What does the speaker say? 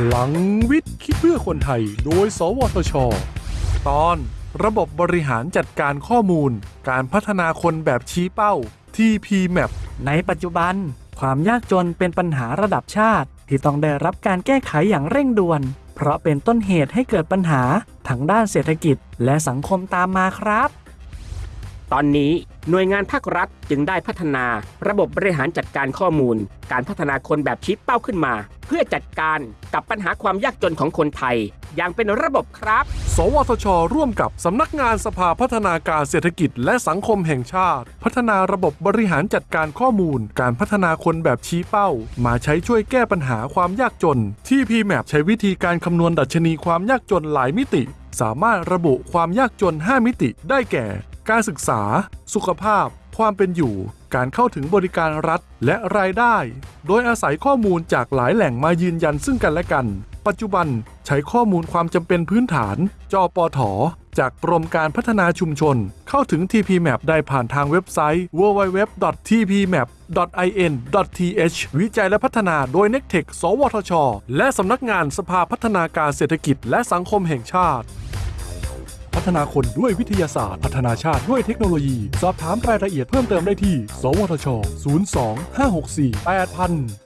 พลังวิทย์คิดเพื่อคนไทย โดย สวทช ตอน ระบบบริหารจัดการข้อมูล การพัฒนาคนแบบชี้เป้า TPMAP ในปัจจุบัน ความยากจนเป็นปัญหาระดับชาติ ที่ต้องได้รับการแก้ไขอย่างเร่งด่วน เพราะเป็นต้นเหตุให้เกิดปัญหาทั้งด้านเศรษฐกิจและสังคมตามมาครับ ตอนนี้ หน่วยงานภาครัฐจึงได้พัฒนาระบบบริหารจัดการข้อมูล การพัฒนาคนแบบชี้เป้าขึ้นมา เพื่อจัดการกับปัญหาความยากจนของคนไทย อย่างเป็นระบบครับ สวทช ร่วมกับสำนักงานสภาพัฒนาการเศรษฐกิจ และสังคมแห่งชาติ พัฒนาระบบบริหารจัดการข้อมูล การพัฒนาคนแบบชี้เป้า มาใช้ช่วยแก้ปัญหาความยากจน ที่ PMAP ใช้วิธีการคำนวณดัชนีความยากจนหลายมิติ สามารถระบุความยากจน 5 มิติ ได้แก่ การศึกษา สุขภาพ ความเป็นอยู่ การเข้าถึงบริการรัฐและรายได้ โดยอาศัยข้อมูลจากหลายแหล่งมายืนยันซึ่งกันและกัน ปัจจุบันใช้ข้อมูลความจำเป็นพื้นฐานจอปอถอจากกรมการพัฒนาชุมชน เข้าถึง TPMAP ได้ผ่านทางเว็บไซต์ www.tpmap.in.th วิจัยและพัฒนาโดย n e c t e c h สวทช และสำนักงานสภาพัฒนาการเศรษฐกิจและสังคมแห่งชาติ พัฒนาคนด้วยวิทยาศาสตร์ พัฒนาชาติด้วยเทคโนโลยี สอบถามรายละเอียดเพิ่มเติมได้ที่ สวทช 02 564 8000